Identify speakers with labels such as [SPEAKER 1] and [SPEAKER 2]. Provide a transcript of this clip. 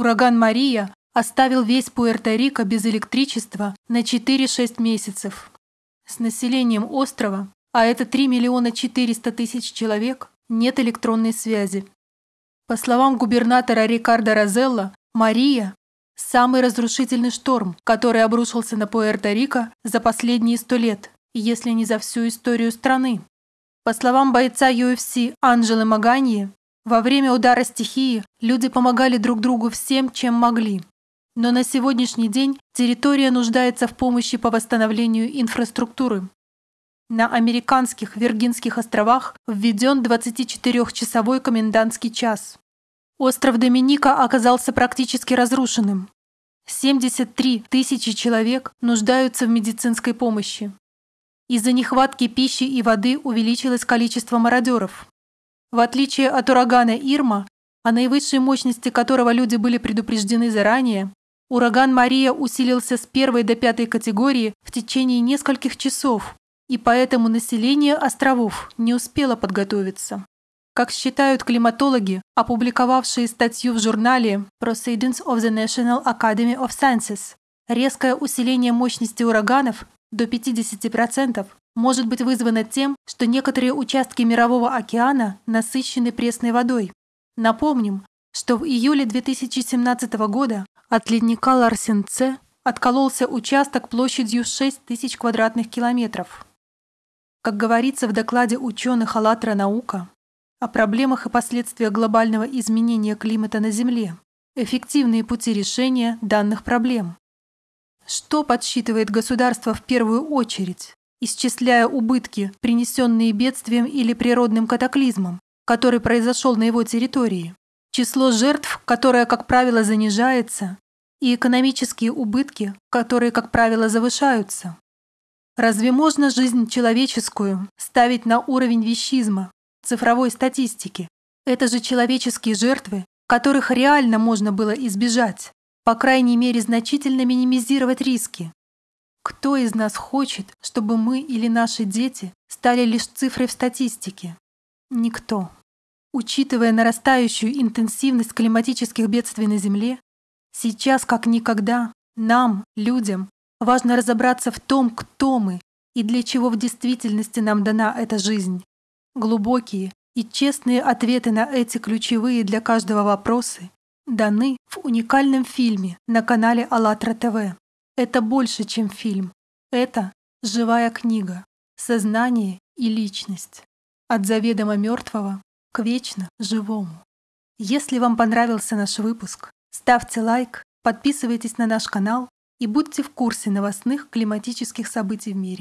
[SPEAKER 1] Ураган Мария оставил весь Пуэрто-Рико без электричества на 4-6 месяцев. С населением острова, а это 3 миллиона 400 тысяч человек, нет электронной связи. По словам губернатора Рикардо Розелло, Мария – самый разрушительный шторм, который обрушился на Пуэрто-Рико за последние сто лет, если не за всю историю страны. По словам бойца UFC Анжелы Маганьи, во время удара стихии люди помогали друг другу всем, чем могли. Но на сегодняшний день территория нуждается в помощи по восстановлению инфраструктуры. На американских Виргинских островах введен 24-часовой комендантский час. Остров Доминика оказался практически разрушенным. 73 тысячи человек нуждаются в медицинской помощи. Из-за нехватки пищи и воды увеличилось количество мародеров. В отличие от урагана Ирма, о наивысшей мощности которого люди были предупреждены заранее, ураган Мария усилился с первой до пятой категории в течение нескольких часов, и поэтому население островов не успело подготовиться. Как считают климатологи, опубликовавшие статью в журнале Proceedings of the National Academy of Sciences, резкое усиление мощности ураганов до 50% может быть вызвано тем, что некоторые участки Мирового океана насыщены пресной водой. Напомним, что в июле 2017 года от ледника Ларсенце откололся участок площадью 6 тысяч квадратных километров. Как говорится в докладе ученых «АЛЛАТРА наука» о проблемах и последствиях глобального изменения климата на Земле, эффективные пути решения данных проблем. Что подсчитывает государство в первую очередь, исчисляя убытки, принесенные бедствием или природным катаклизмом, который произошел на его территории, число жертв, которое, как правило, занижается, и экономические убытки, которые, как правило, завышаются. Разве можно жизнь человеческую ставить на уровень вещизма, цифровой статистики? Это же человеческие жертвы, которых реально можно было избежать, по крайней мере значительно минимизировать риски. Кто из нас хочет, чтобы мы или наши дети стали лишь цифрой в статистике? Никто. Учитывая нарастающую интенсивность климатических бедствий на Земле, сейчас как никогда нам, людям, Важно разобраться в том, кто мы и для чего в действительности нам дана эта жизнь. Глубокие и честные ответы на эти ключевые для каждого вопросы даны в уникальном фильме на канале АЛЛАТРА ТВ. Это больше, чем фильм. Это живая книга, сознание и личность. От заведомо мертвого к вечно живому. Если вам понравился наш выпуск, ставьте лайк, подписывайтесь на наш канал и будьте в курсе новостных климатических событий в мире.